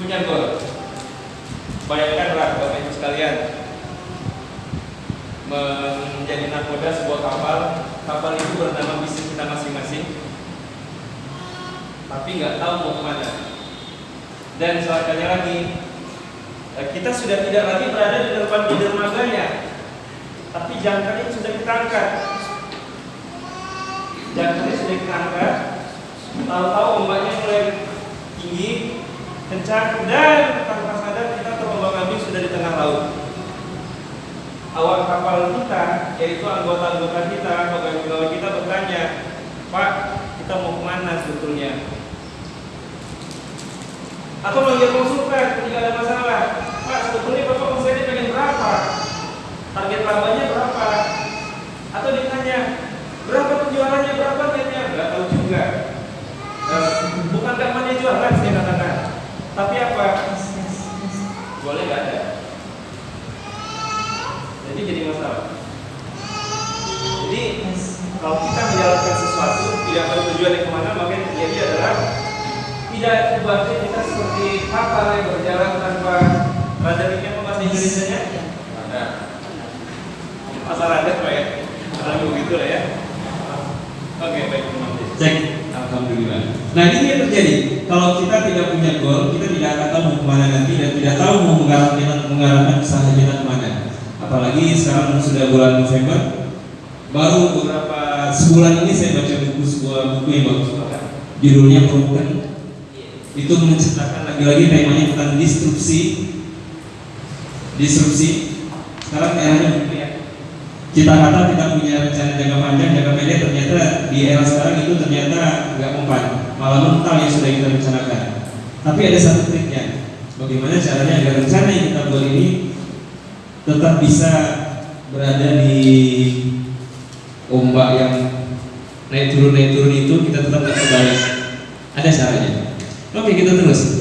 punya gol. Bayangkanlah Bapak Ibu sekalian menjadi nakoda sebuah kapal, kapal itu bernama bisnis kita masing-masing, tapi nggak tahu mau ke mana. Dan selakannya lagi, eh, kita sudah tidak lagi berada di depan di dermaganya, tapi jangkarnya sudah kita angkat. Jangkarnya sudah kita angkat, tahu-tahu ombaknya mulai kencang, dan tanpa sadar kita terombang-ambing sudah di tengah laut awak kapal kita, yaitu anggota-anggota kita, pegawai-pegawai kita bertanya, Pak, kita mau ke mana sebetulnya? Atau manggil konsultan ketika ada masalah, Pak, sebetulnya Bapak omsetnya pengen berapa? Target labanya berapa? Atau ditanya, berapa penjualannya, berapa netnya? Nggak tahu juga. Eh, bukan kampanye jualan saya katakan, tapi apa? Boleh nggak ada? Jadi jadi masalah. Jadi kalau kita menjalankan sesuatu tidak bertujuan ke mana maka yang terjadi adalah tidak dibantu kita seperti kapal yang berjalan tanpa radarnya apa bahasa Indonesia. Asal pak ya? Kalau begitu lah ya. Oke baik teman Cek. Alhamdulillah. Nah ini yang terjadi. Kalau kita tidak punya goal, kita tidak akan tahu mau ke mana nanti dan tidak tahu mau mengarahkan mengarahkan usaha kita ke mana. Apalagi sekarang sudah bulan November, baru beberapa sebulan ini saya baca buku sebuah buku yang bagus. Judulnya Broken. Itu menceritakan lagi-lagi temanya tentang disrupsi. Disrupsi. Sekarang eranya begitu ya. Kita kata kita punya rencana jangka panjang, jangka pendek, ternyata di era sekarang malah mental yang sudah kita rencanakan. Tapi ada satu triknya. Bagaimana caranya agar rencana yang kita buat ini tetap bisa berada di ombak yang naik turun naik turun itu kita tetap nggak terbalik. Ada caranya. Oke kita terus.